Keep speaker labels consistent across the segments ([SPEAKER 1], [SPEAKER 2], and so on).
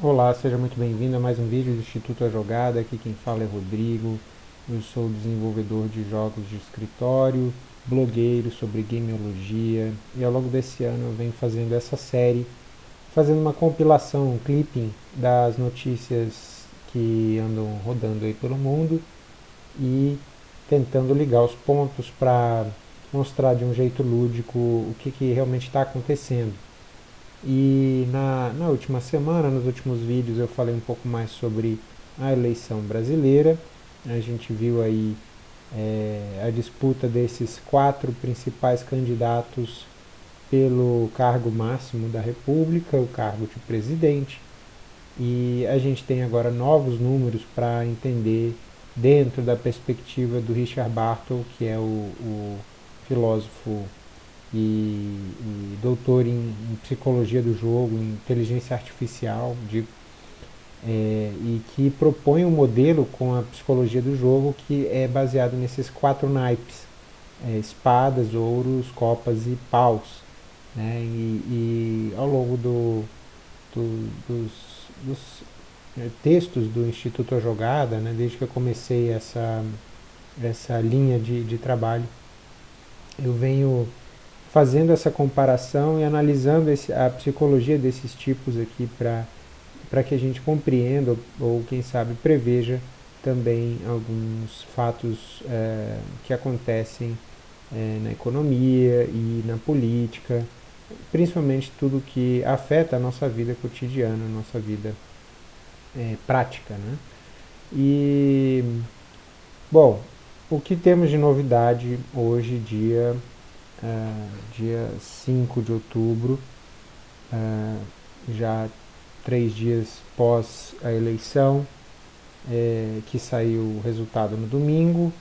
[SPEAKER 1] Olá, seja muito bem-vindo a mais um vídeo do Instituto A Jogada. Aqui quem fala é Rodrigo. Eu sou desenvolvedor de jogos de escritório, blogueiro sobre gameologia e ao longo desse ano eu venho fazendo essa série, fazendo uma compilação, um clipping das notícias que andam rodando aí pelo mundo e tentando ligar os pontos para mostrar de um jeito lúdico o que, que realmente está acontecendo. E na, na última semana, nos últimos vídeos, eu falei um pouco mais sobre a eleição brasileira. A gente viu aí é, a disputa desses quatro principais candidatos pelo cargo máximo da República, o cargo de presidente. E a gente tem agora novos números para entender dentro da perspectiva do Richard Bartle, que é o, o filósofo e, e doutor em, em, psicologia do jogo, em inteligência artificial, de, é, e que propõe um modelo com a psicologia do jogo que é baseado nesses quatro naipes, é, espadas, ouros, copas e paus. Né, e, e ao longo do, do, dos, dos é, textos do Instituto A Jogada, né, desde que eu comecei essa, essa linha de, de trabalho, eu venho fazendo essa comparação e analisando esse, a psicologia desses tipos aqui para que a gente compreenda ou, ou, quem sabe, preveja também alguns fatos é, que acontecem é, na economia e na política, principalmente tudo que afeta a nossa vida cotidiana, a nossa vida é, prática. Né? E, bom, o que temos de novidade hoje, dia uh, dia 5 de outubro, uh, já três dias pós a eleição, é, que saiu o resultado no domingo,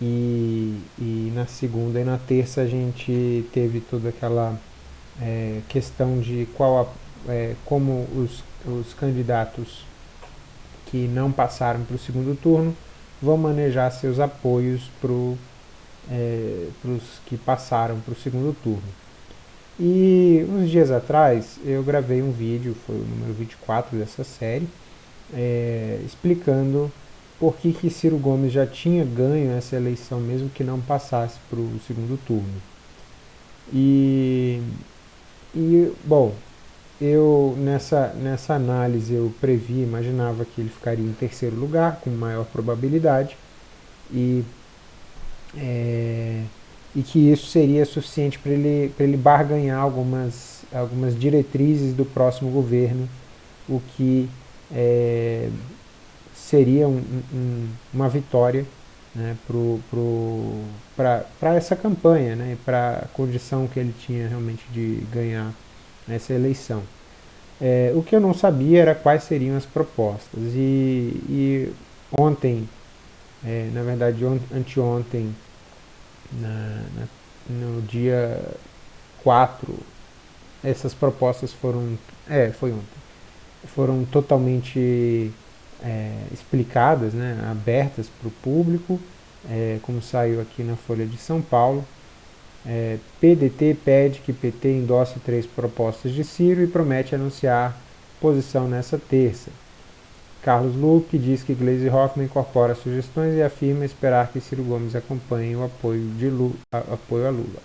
[SPEAKER 1] e, e, na segunda e na terça a gente teve toda aquela é, questão de qual a, é, como os, os candidatos que não passaram para o segundo turno vão manejar seus apoios para o é, para os que passaram para o segundo turno. E uns dias atrás eu gravei um vídeo, foi o número 24 dessa série, é, explicando por que, que Ciro Gomes já tinha ganho essa eleição, mesmo que não passasse para o segundo turno. E, e bom, eu nessa, nessa análise eu previ, imaginava que ele ficaria em terceiro lugar, com maior probabilidade, e é, e que isso seria suficiente para ele, ele barganhar algumas, algumas diretrizes do próximo governo, o que é, seria um, um, uma vitória né, para essa campanha, né, para a condição que ele tinha realmente de ganhar essa eleição. É, o que eu não sabia era quais seriam as propostas. E, e ontem é, na verdade anteontem, na, na, no dia 4, essas propostas foram, é, foi ontem, foram totalmente é, explicadas, né, abertas para o público, é, como saiu aqui na Folha de São Paulo. É, PDT pede que PT endosse três propostas de Ciro e promete anunciar posição nessa terça. Carlos Lupe diz que Gleisi Hoffmann incorpora sugestões e afirma esperar que Ciro Gomes acompanhe o apoio, de Lula, a, apoio a Lula.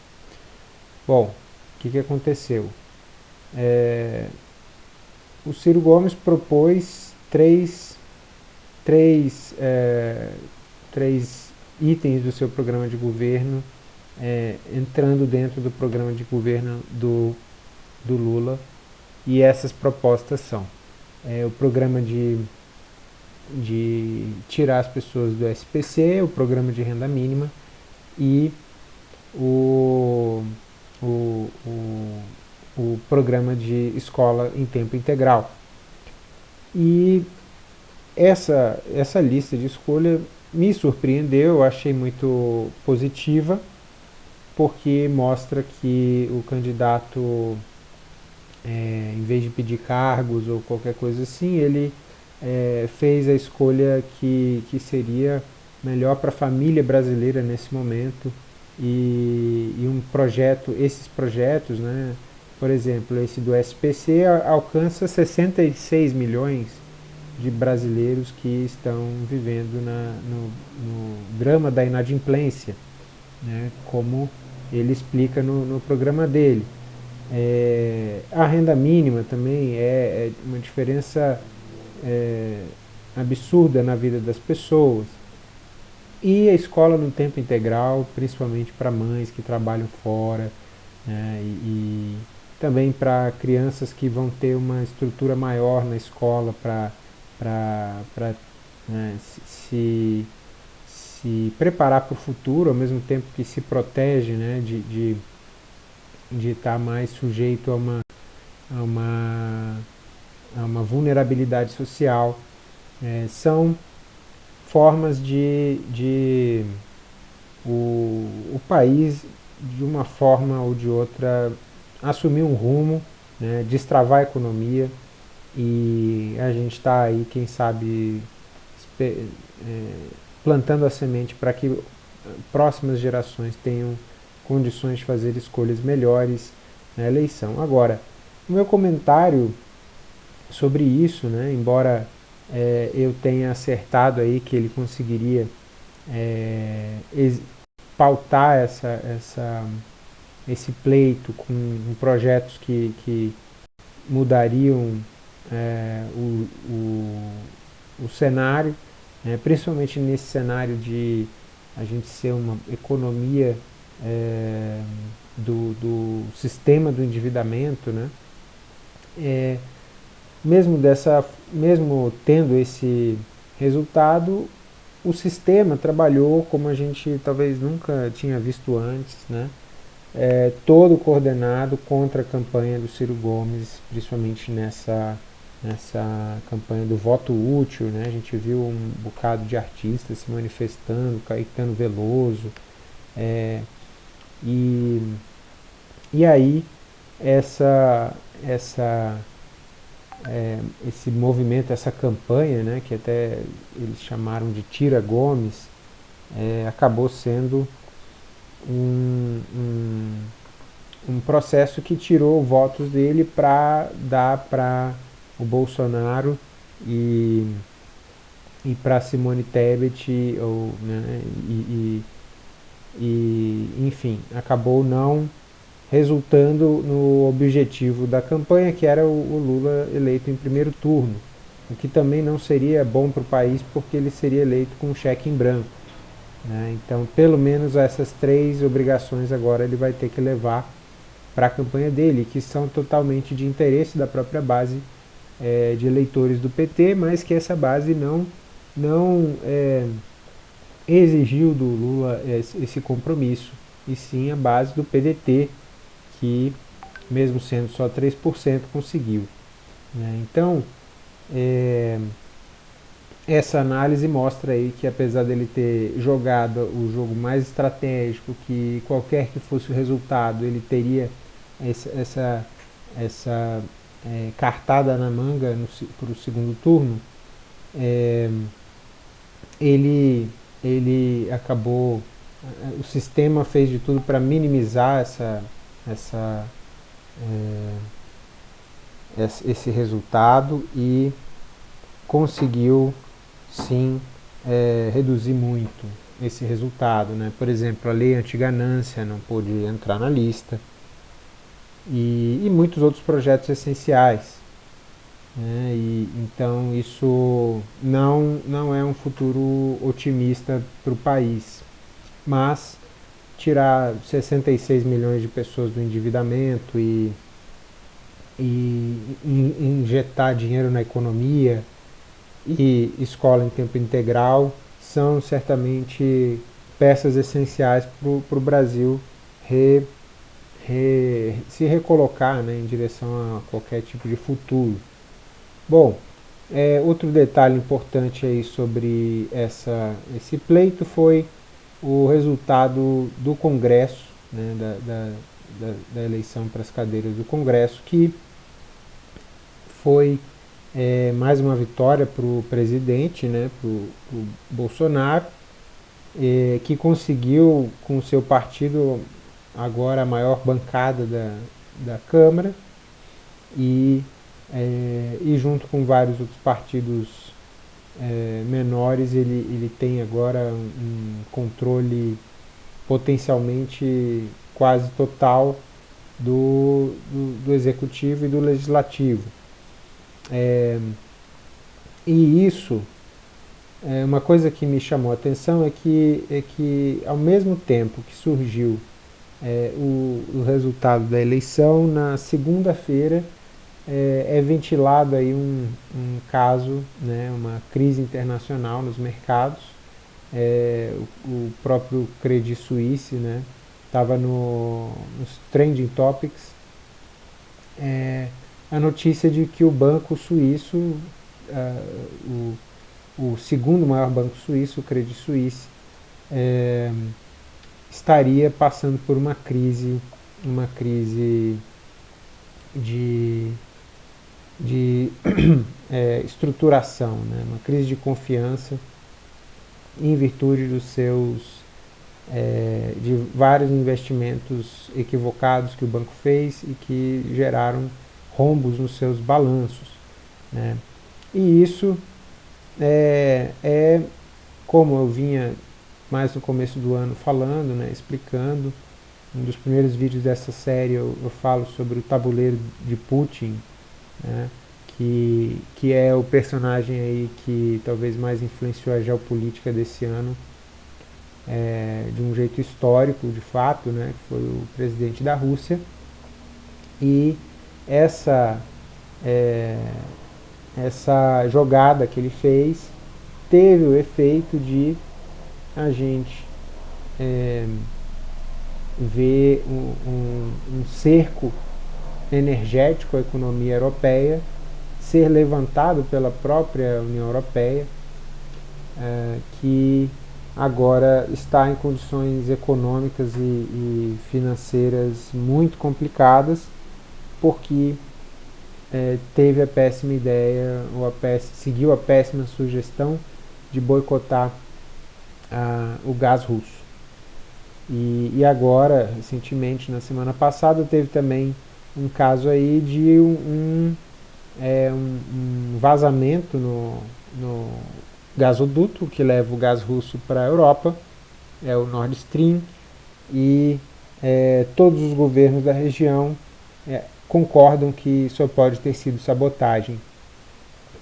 [SPEAKER 1] Bom, o que, que aconteceu? É, o Ciro Gomes propôs três, três, é, três itens do seu programa de governo é, entrando dentro do programa de governo do, do Lula e essas propostas são é, o programa de de tirar as pessoas do SPC, o Programa de Renda Mínima, e o, o, o, o Programa de Escola em Tempo Integral. E essa, essa lista de escolha me surpreendeu, eu achei muito positiva, porque mostra que o candidato, é, em vez de pedir cargos ou qualquer coisa assim, ele é, fez a escolha que, que seria melhor para a família brasileira nesse momento e, e, um projeto, esses projetos, né, por exemplo, esse do SPC alcança 66 milhões de brasileiros que estão vivendo na, no, no, drama da inadimplência, né, como ele explica no, no programa dele. É, a renda mínima também é, é uma diferença é, absurda na vida das pessoas. E a escola no tempo integral, principalmente para mães que trabalham fora, né, e, e também para crianças que vão ter uma estrutura maior na escola para né, se, se preparar para o futuro, ao mesmo tempo que se protege né, de, de, de estar mais sujeito a uma, a uma, a uma vulnerabilidade social. É, são formas de, de o, o país, de uma forma ou de outra, assumir um rumo, né, destravar a economia e a gente está aí, quem sabe, é, plantando a semente para que próximas gerações tenham condições de fazer escolhas melhores na eleição. Agora, o meu comentário sobre isso, né, embora é, eu tenha acertado aí que ele conseguiria é, pautar essa, essa, esse pleito com projetos que, que mudariam é, o, o, o, cenário, né, principalmente nesse cenário de a gente ser uma economia é, do, do sistema do endividamento, né, é, mesmo, dessa, mesmo tendo esse resultado, o sistema trabalhou como a gente talvez nunca tinha visto antes, né? É, todo coordenado contra a campanha do Ciro Gomes, principalmente nessa, nessa campanha do voto útil, né? a gente viu um bocado de artistas se manifestando, Caetano Veloso, é, e, e aí essa, essa é, esse movimento, essa campanha, né, que até eles chamaram de Tira Gomes, é, acabou sendo um, um, um, processo que tirou votos dele para dar para o Bolsonaro e, e para Simone Tebet, ou, né, e, e, e, enfim, acabou não resultando no objetivo da campanha, que era o, Lula eleito em primeiro turno, o que também não seria bom para o país, porque ele seria eleito com um cheque em branco. Né? Então, pelo menos essas três obrigações agora ele vai ter que levar para a campanha dele, que são totalmente de interesse da própria base é, de eleitores do PT, mas que essa base não, não é, exigiu do Lula esse compromisso, e sim a base do PDT, que, mesmo sendo só 3%, conseguiu. Né? Então, é, essa análise mostra aí que apesar dele ter jogado o jogo mais estratégico, que qualquer que fosse o resultado, ele teria essa, essa, essa é, cartada na manga para o segundo turno, é, ele, ele acabou, o sistema fez de tudo para minimizar essa, essa, é, esse resultado e conseguiu sim é, reduzir muito esse resultado. Né? Por exemplo, a lei anti-ganância não pôde entrar na lista e, e muitos outros projetos essenciais. Né? E, então isso não, não é um futuro otimista para o país. Mas tirar 66 milhões de pessoas do endividamento e, e injetar dinheiro na economia e escola em tempo integral são certamente peças essenciais para o Brasil re, re, se recolocar né, em direção a qualquer tipo de futuro. Bom, é, outro detalhe importante aí sobre essa, esse pleito foi o resultado do Congresso, né, da, da, da, eleição para as cadeiras do Congresso, que foi é, mais uma vitória para o presidente, né, para o Bolsonaro, é, que conseguiu com o seu partido agora a maior bancada da, da Câmara e, é, e junto com vários outros partidos é, menores, ele, ele tem agora um, controle potencialmente quase total do, do, do, executivo e do legislativo. É, e isso, é, uma coisa que me chamou a atenção é que, é que ao mesmo tempo que surgiu é, o, o, resultado da eleição, na segunda-feira é, é, ventilado aí um, um caso, né, uma crise internacional nos mercados, é, o, o, próprio Credit Suisse estava né, no, nos trending topics, é, a notícia de que o banco suíço, uh, o, o segundo maior banco suíço, o Credit Suisse, é, estaria passando por uma crise, uma crise de, de é, estruturação, né? uma crise de confiança em virtude dos seus é, de vários investimentos equivocados que o banco fez e que geraram rombos nos seus balanços. Né? E isso é, é, como eu vinha mais no começo do ano falando, né, explicando. Um dos primeiros vídeos dessa série eu, eu falo sobre o tabuleiro de Putin, né, que, que é o personagem aí que talvez mais influenciou a geopolítica desse ano, é, de um jeito histórico, de fato, né, que foi o presidente da Rússia. E essa, é, essa jogada que ele fez teve o efeito de a gente é, ver um, um, um cerco energético à economia europeia ser levantado pela própria União Europeia, é, que agora está em condições econômicas e, e financeiras muito complicadas, porque é, teve a péssima ideia, ou a péssima, seguiu a péssima sugestão de boicotar o gás russo. E, e, agora, recentemente, na semana passada, teve também um caso aí de um, um, é, um, vazamento no, no gasoduto que leva o gás russo para a Europa, é o Nord Stream, e é, todos os governos da região é, concordam que só pode ter sido sabotagem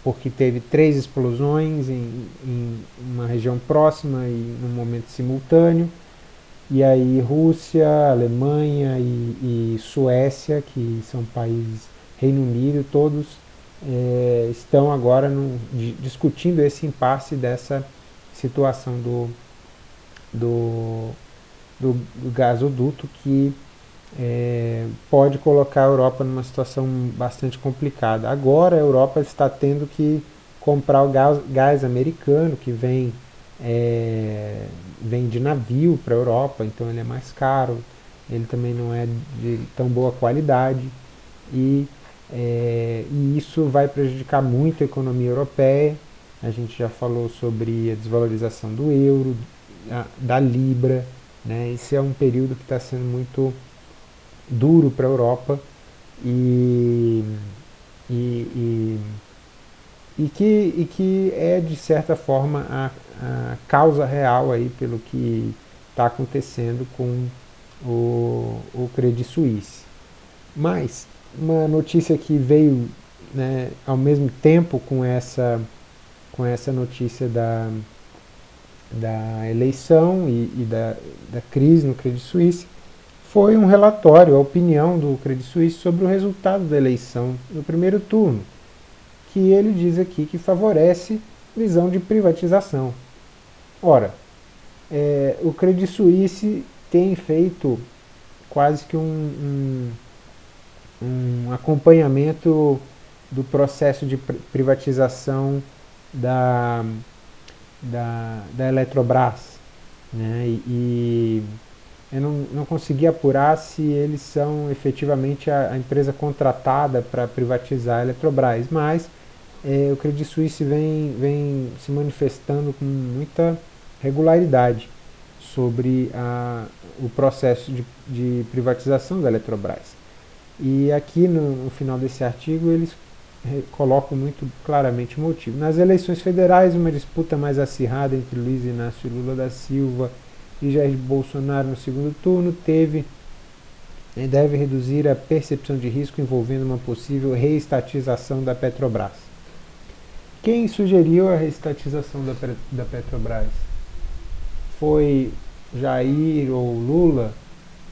[SPEAKER 1] porque teve três explosões em, em uma região próxima e num momento simultâneo. E aí Rússia, Alemanha e, e Suécia, que são países, Reino Unido, todos é, estão agora no, discutindo esse impasse dessa situação do, do, do, do gasoduto que é, pode colocar a Europa numa situação bastante complicada. Agora a Europa está tendo que comprar o gás, gás americano que vem, é, vem de navio para a Europa, então ele é mais caro, ele também não é de tão boa qualidade e, é, e isso vai prejudicar muito a economia europeia. A gente já falou sobre a desvalorização do euro, a, da libra, né? esse é um período que está sendo muito duro para a Europa e, e, e, e, que, e que é de certa forma a, causa real aí pelo que está acontecendo com o, o Credit Suisse. Mas uma notícia que veio né, ao mesmo tempo com essa, com essa notícia da, da eleição e, e da, da crise no Credit Suisse foi um relatório, a opinião do Credit Suisse sobre o resultado da eleição no primeiro turno, que ele diz aqui que favorece visão de privatização. Ora, é, o Credit Suisse tem feito quase que um, um, um acompanhamento do processo de privatização da, da, da Eletrobras. Né? E, e eu não, não consegui apurar se eles são efetivamente a, a empresa contratada para privatizar a Eletrobras, mas é, o Credit Suisse vem, vem se manifestando com muita regularidade sobre a, o processo de, de privatização da Eletrobras. E aqui no, no final desse artigo eles colocam muito claramente o motivo. Nas eleições federais, uma disputa mais acirrada entre Luiz Inácio Lula da Silva e Jair Bolsonaro no segundo turno teve deve reduzir a percepção de risco envolvendo uma possível reestatização da Petrobras. Quem sugeriu a reestatização da, da Petrobras? Foi Jair ou Lula?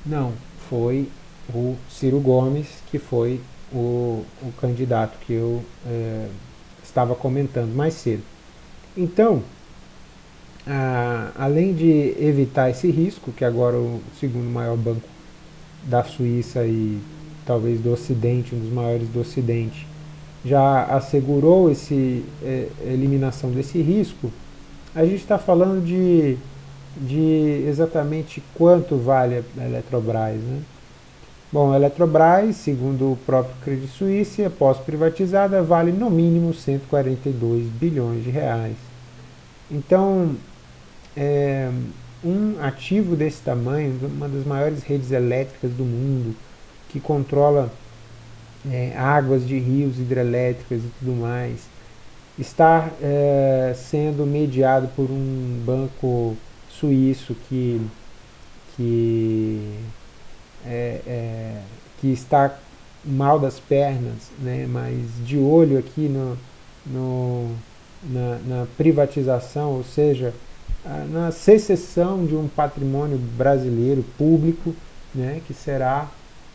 [SPEAKER 1] Não, foi o Ciro Gomes, que foi o, o candidato que eu é, estava comentando mais cedo. Então, a, além de evitar esse risco, que agora o segundo maior banco da Suíça e talvez do Ocidente, um dos maiores do Ocidente, já assegurou esse é, eliminação desse risco, a gente está falando de, de exatamente quanto vale a Eletrobras. Né? Bom, a Eletrobras, segundo o próprio Credit Suisse, após privatizada, vale no mínimo 142 bilhões de reais. Então, é, um ativo desse tamanho, uma das maiores redes elétricas do mundo, que controla é, águas de rios hidrelétricas e tudo mais, está é, sendo mediado por um banco suíço que, que é, é, que está mal das pernas, né, mas de olho aqui no, no na, na, privatização, ou seja, na secessão de um patrimônio brasileiro público, né, que será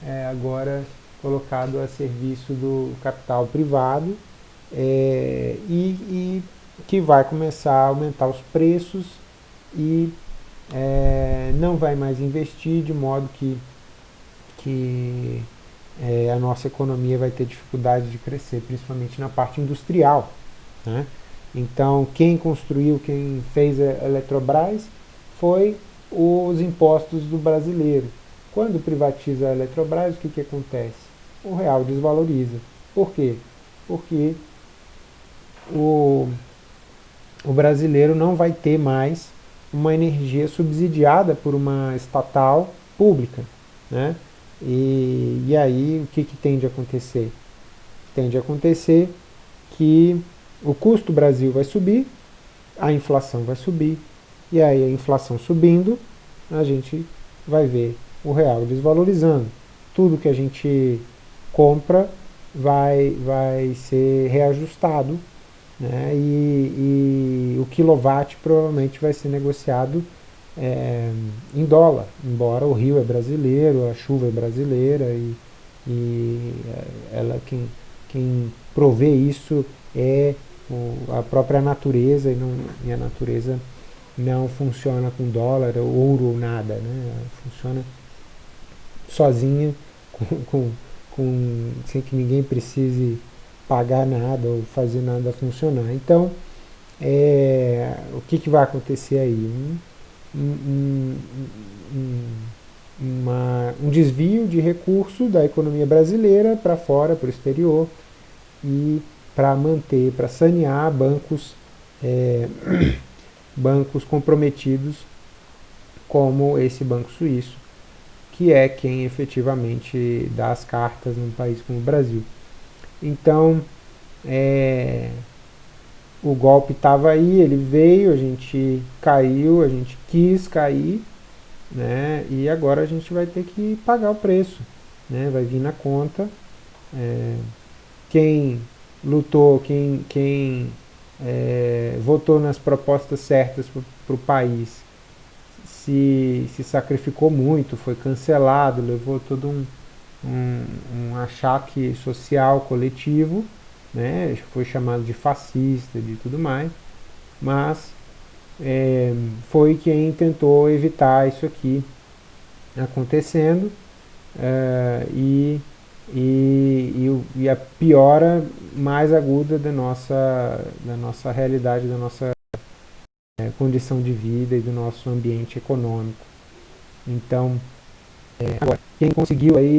[SPEAKER 1] é, agora colocado a serviço do capital privado é, e, e, que vai começar a aumentar os preços e é, não vai mais investir de modo que que é, a nossa economia vai ter dificuldade de crescer, principalmente na parte industrial. Né? Então, quem construiu, quem fez a Eletrobras foi os impostos do brasileiro. Quando privatiza a Eletrobras, o que, que acontece? O real desvaloriza. Por quê? Porque o, o brasileiro não vai ter mais uma energia subsidiada por uma estatal pública. Né? E, e aí, o que, que tende a acontecer? Tende a acontecer que o custo Brasil vai subir, a inflação vai subir, e aí a inflação subindo, a gente vai ver o real desvalorizando. Tudo que a gente compra vai, vai ser reajustado, né? e, e o quilowatt provavelmente vai ser negociado é, em dólar, embora o rio é brasileiro, a chuva é brasileira e, e é, ela quem, quem provê isso é o, a própria natureza e, não, e a natureza não funciona com dólar, ouro ou nada, né? Ela funciona sozinha, com, com, com, sem que ninguém precise pagar nada ou fazer nada funcionar. Então, é, o que, que vai acontecer aí? Um, um, um, uma, um desvio de recurso da economia brasileira para fora, para o exterior, e para manter, para sanear bancos, é, bancos comprometidos como esse banco suíço, que é quem efetivamente dá as cartas num país como o Brasil. Então, é, o golpe estava aí, ele veio, a gente caiu, a gente quis cair, né? E agora a gente vai ter que pagar o preço, né? Vai vir na conta. É, quem lutou, quem, quem é, votou nas propostas certas para o país, se, se sacrificou muito, foi cancelado, levou todo um, um, um achaque social coletivo, né, foi chamado de fascista, de tudo mais, mas é, foi quem tentou evitar isso aqui acontecendo é, e, e, e, a piora mais aguda da nossa, da nossa realidade, da nossa é, condição de vida e do nosso ambiente econômico. Então, é, agora, quem conseguiu aí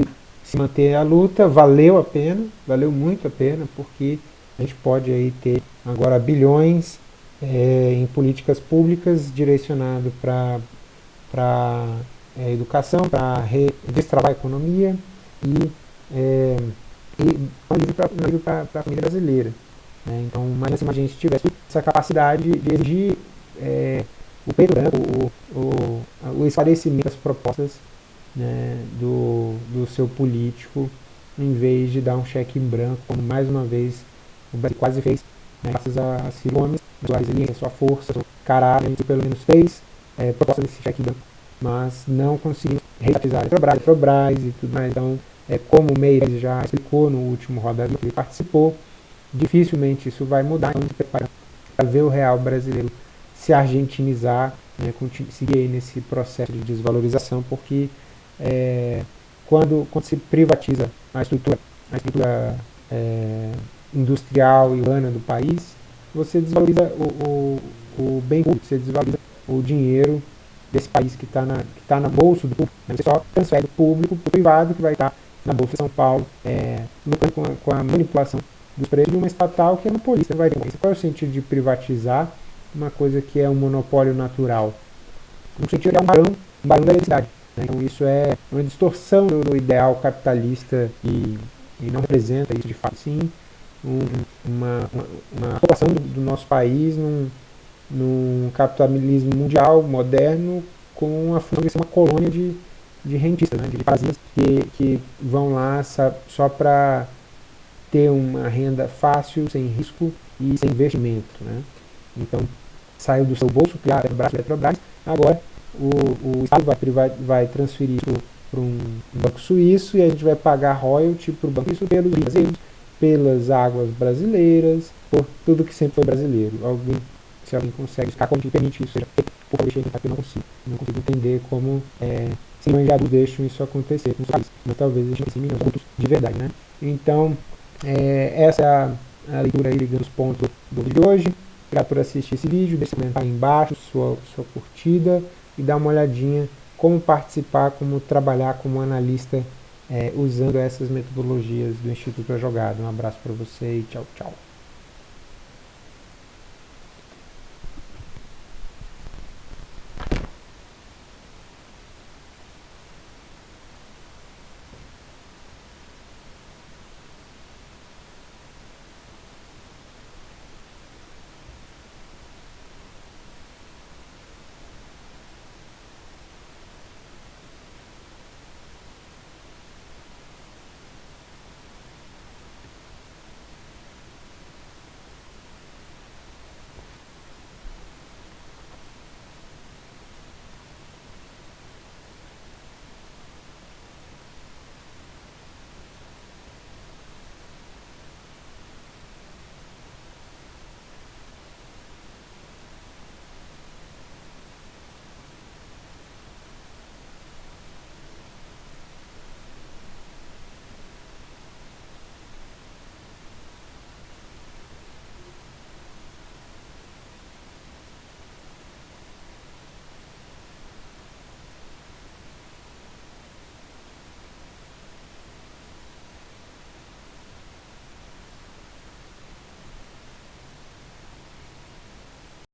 [SPEAKER 1] se manter a luta, valeu a pena, valeu muito a pena, porque a gente pode aí ter agora bilhões é, em políticas públicas direcionado para é, educação, para destravar a economia e é, e para a família brasileira. Né? Então, mais assim, a gente tivesse essa capacidade de exigir é, o o, o, o esclarecimento das propostas né, do, do seu político, em vez de dar um cheque em branco, como mais uma vez o Brasil quase fez, né, graças a Ciro Gomes, sua resiliência, sua força, seu caráter, pelo menos fez é, proposta desse cheque em branco, mas não conseguiu restatizar a Petrobras, Petrobras e tudo mais. Então, é, como o Meires já explicou no último Roda que ele participou, dificilmente isso vai mudar, então se preparando para ver o real brasileiro se argentinizar, né, seguir nesse processo de desvalorização, porque é, quando, quando se privatiza a estrutura, a estrutura é, industrial e urbana do país, você desvaloriza o, o, o bem público, você desvaloriza o dinheiro desse país que está na, que tá na bolsa do público. Né? Você só transfere do público para o privado que vai estar tá na Bolsa de São Paulo, é, com, a, com a manipulação dos preços de uma estatal que é monopolista. Vai ter. Qual é o sentido de privatizar uma coisa que é um monopólio natural? No sentido de é um barão, um barão da eletricidade. Né? Então isso é uma distorção do, ideal capitalista e, e, não representa isso de fato. Sim, um, uma, uma, uma população do, do, nosso país num, num capitalismo mundial moderno com a função de ser uma colônia de de rentistas, né, de parasitas que, que vão lá só para ter uma renda fácil, sem risco e sem investimento. Né? Então, saiu do seu bolso, criar a Petrobras, agora o, o Estado vai, vai, transferir isso para um banco suíço e a gente vai pagar royalty para o banco suíço pelos brasileiros, pelas águas brasileiras, por tudo que sempre foi brasileiro. Alguém, se alguém consegue como que permite isso feito, por favor, deixe aí, eu não consigo. Não consigo entender como é, se manjados deixam isso acontecer com os países, mas talvez eles não pontos de verdade, né? Então, é, essa é a, a leitura aí dos pontos do vídeo de hoje. Obrigado por assistir esse vídeo, deixe um comentário aí embaixo, sua, sua curtida e dá uma olhadinha como participar, como trabalhar como analista é, usando essas metodologias do Instituto A Jogada. Um abraço para você e tchau, tchau.